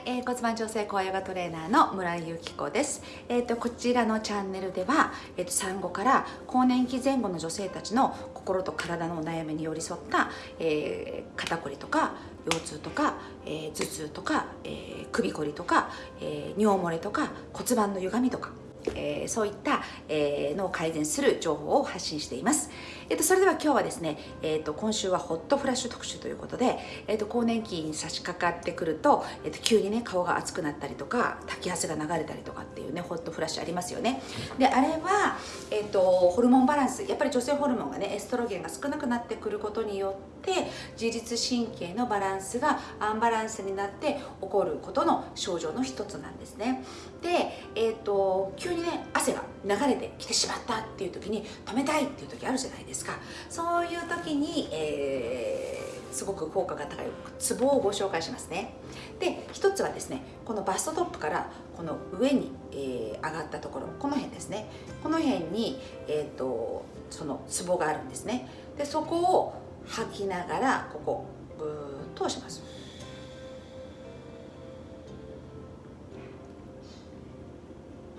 い、えー、骨盤調整高ヨガトレーナーの村井由紀子です。えっ、ー、とこちらのチャンネルでは、えっ、ー、と産後から更年期前後の女性たちの心と体のお悩みに寄り添った、えー、肩こりとか腰痛とか、えー、頭痛とか、えー、首こりとか、えー、尿漏れとか骨盤の歪みとかえー、そういった、えー、のを改善する情報を発信しています。えーと、それでは今日はですね、えーと、今週はホットフラッシュ特集ということで、えーと、更年期に差し掛かってくると,、えー、と急にね顔が熱くなったりとか滝汗が流れたりとかっていうねホットフラッシュありますよね。であれは、えー、とホルモンバランスやっぱり女性ホルモンがねエストロゲンが少なくなってくることによって自律神経のバランスがアンバランスになって起こることの症状の一つなんですね。で、えー、と急にね汗が流れてきてしまったっていう時に止めたいっていう時あるじゃないですか。そういう時に、えー、すごく効果が高いツボをご紹介しますね。で一つはですねこのバストトップからこの上に、えー、上がったところこの辺ですね。この辺に、えーと、そのツボがあるんですね。でそこを吐きながらここブーッと押します。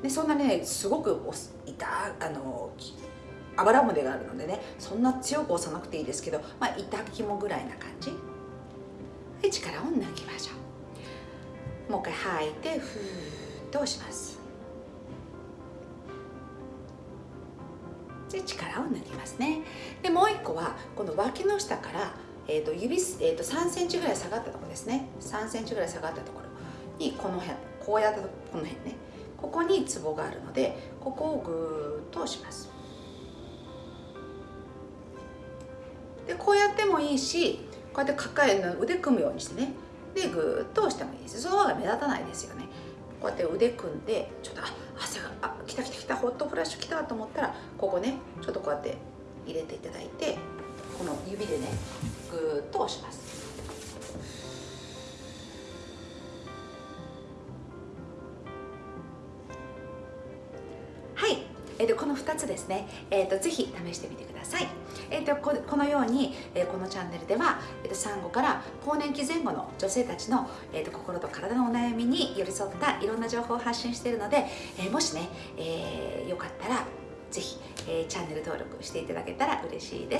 でそんなねすごく痛あのあばら骨があるのでねそんな強く押さなくていいですけど、まあ、痛肝ぐらいな感じ。で力を抜きましょう。もう一回吐いてふーっと押します。で力を抜きますね。でもう一個はこの脇の下からえーと、指、えーと、3センチぐらい下がったところですね。3センチぐらい下がったところにこの辺こうやったとこの辺ね。ここにツボがあるのでここをぐーっと押します。でこうやってもいいしこうやって抱えの腕組むようにしてね。でぐーっと押してもいいですその方が目立たないですよね。こうやって腕組んでちょっとあ汗があ来た来た来たホットフラッシュ来たと思ったらここねちょっとこうやって入れていただいてこの指でねぐーっと押します。えー、とこの2つですね、えー、とぜひ試してみてください、えー、とここのように、えー、このチャンネルでは、えー、と産後から更年期前後の女性たちの、えー、と心と体のお悩みに寄り添ったいろんな情報を発信しているので、えー、もしね、えー、よかったらぜひ、えー、チャンネル登録していただけたら嬉しいです。